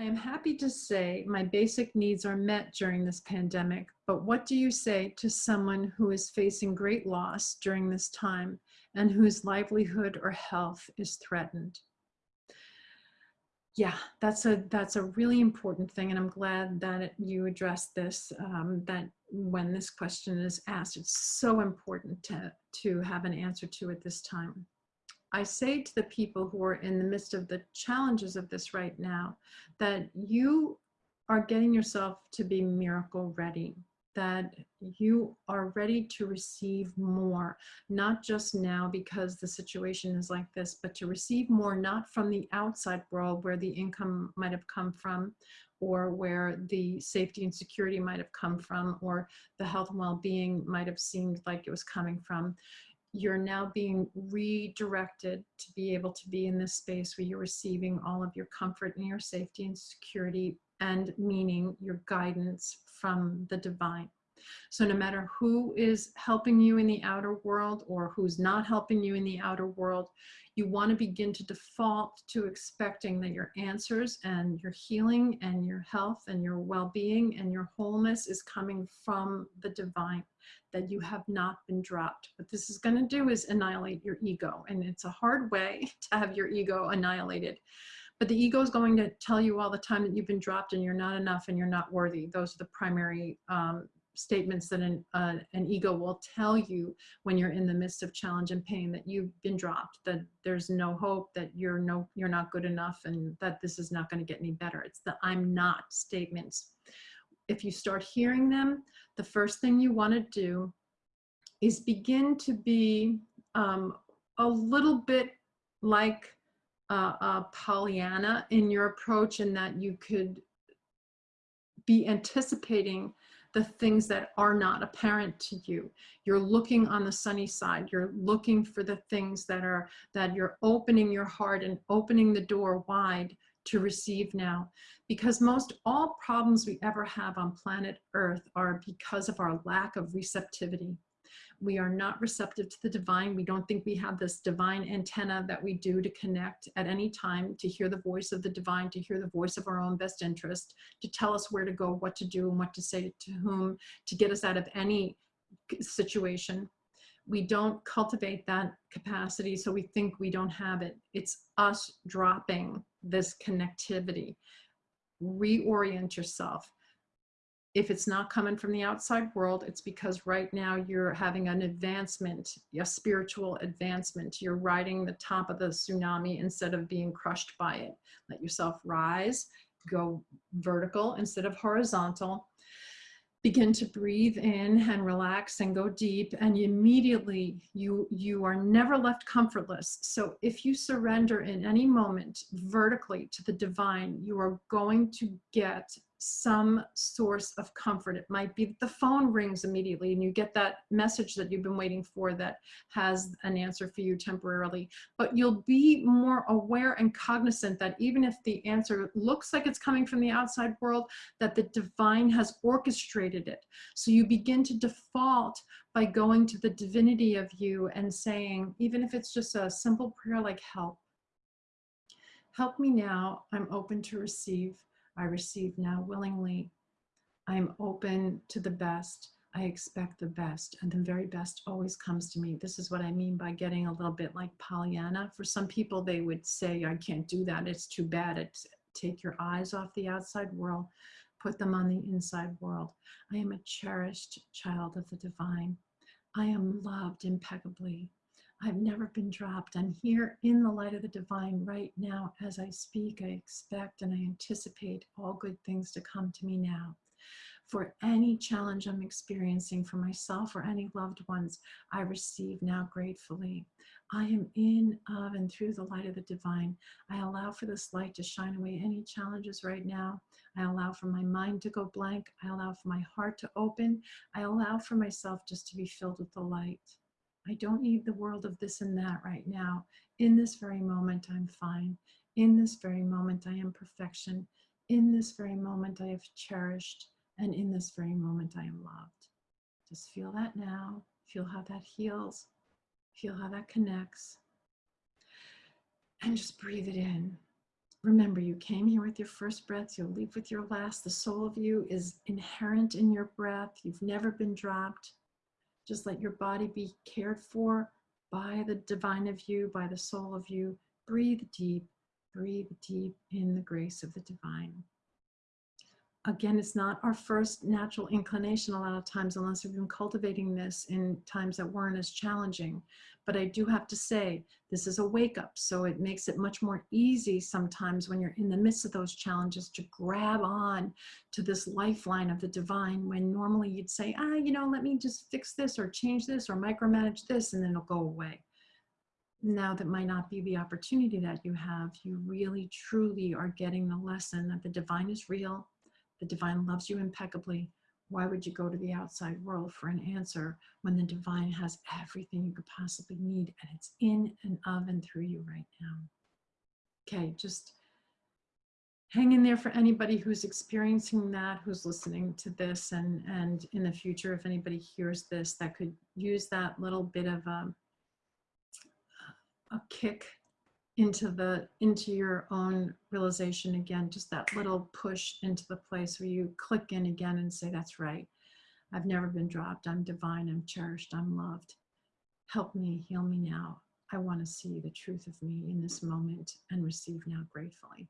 I am happy to say my basic needs are met during this pandemic, but what do you say to someone who is facing great loss during this time and whose livelihood or health is threatened? Yeah, that's a that's a really important thing, and I'm glad that it, you addressed this. Um, that when this question is asked, it's so important to to have an answer to at this time. I say to the people who are in the midst of the challenges of this right now, that you are getting yourself to be miracle ready, that you are ready to receive more, not just now because the situation is like this, but to receive more, not from the outside world where the income might have come from, or where the safety and security might have come from, or the health and well-being might have seemed like it was coming from you're now being redirected to be able to be in this space where you're receiving all of your comfort and your safety and security and meaning your guidance from the divine. So no matter who is helping you in the outer world or who's not helping you in the outer world, you want to begin to default to expecting that your answers and your healing and your health and your well-being and your wholeness is coming from the divine, that you have not been dropped. What this is going to do is annihilate your ego. And it's a hard way to have your ego annihilated. But the ego is going to tell you all the time that you've been dropped and you're not enough and you're not worthy. Those are the primary um, statements that an, uh, an ego will tell you when you're in the midst of challenge and pain that you've been dropped, that there's no hope, that you're no, you're not good enough, and that this is not going to get any better. It's the I'm not statements. If you start hearing them, the first thing you want to do is begin to be um, a little bit like uh, uh, Pollyanna in your approach in that you could be anticipating the things that are not apparent to you. You're looking on the sunny side. You're looking for the things that are, that you're opening your heart and opening the door wide to receive now. Because most all problems we ever have on planet Earth are because of our lack of receptivity we are not receptive to the divine. We don't think we have this divine antenna that we do to connect at any time, to hear the voice of the divine, to hear the voice of our own best interest, to tell us where to go, what to do, and what to say to whom, to get us out of any situation. We don't cultivate that capacity, so we think we don't have it. It's us dropping this connectivity. Reorient yourself if it's not coming from the outside world, it's because right now you're having an advancement, a spiritual advancement. You're riding the top of the tsunami instead of being crushed by it. Let yourself rise, go vertical instead of horizontal. Begin to breathe in and relax and go deep and immediately you, you are never left comfortless. So if you surrender in any moment vertically to the divine, you are going to get some source of comfort. It might be the phone rings immediately and you get that message that you've been waiting for that has an answer for you temporarily. But you'll be more aware and cognizant that even if the answer looks like it's coming from the outside world, that the divine has orchestrated it. So you begin to default by going to the divinity of you and saying, even if it's just a simple prayer like help, help me now, I'm open to receive. I receive now willingly. I am open to the best. I expect the best and the very best always comes to me. This is what I mean by getting a little bit like Pollyanna. For some people, they would say, I can't do that. It's too bad. It's take your eyes off the outside world, put them on the inside world. I am a cherished child of the divine. I am loved impeccably. I've never been dropped. I'm here in the light of the divine right now. As I speak, I expect and I anticipate all good things to come to me now. For any challenge I'm experiencing for myself or any loved ones, I receive now gratefully. I am in, of, and through the light of the divine. I allow for this light to shine away any challenges right now. I allow for my mind to go blank. I allow for my heart to open. I allow for myself just to be filled with the light. I don't need the world of this and that right now. In this very moment, I'm fine. In this very moment, I am perfection. In this very moment, I have cherished. And in this very moment, I am loved. Just feel that now. Feel how that heals. Feel how that connects. And just breathe it in. Remember, you came here with your first breath, you'll leave with your last. The soul of you is inherent in your breath. You've never been dropped. Just let your body be cared for by the divine of you, by the soul of you. Breathe deep, breathe deep in the grace of the divine. Again, it's not our first natural inclination a lot of times, unless we've been cultivating this in times that weren't as challenging. But I do have to say, this is a wake up. So it makes it much more easy sometimes when you're in the midst of those challenges to grab on to this lifeline of the divine when normally you'd say, ah, you know, let me just fix this or change this or micromanage this and then it'll go away. Now that might not be the opportunity that you have. You really, truly are getting the lesson that the divine is real. The divine loves you impeccably why would you go to the outside world for an answer when the divine has everything you could possibly need and it's in and of and through you right now? Okay, just hang in there for anybody who's experiencing that, who's listening to this, and, and in the future, if anybody hears this, that could use that little bit of a, a kick into the into your own realization again just that little push into the place where you click in again and say that's right. I've never been dropped. I'm divine. I'm cherished. I'm loved. Help me. Heal me now. I want to see the truth of me in this moment and receive now gratefully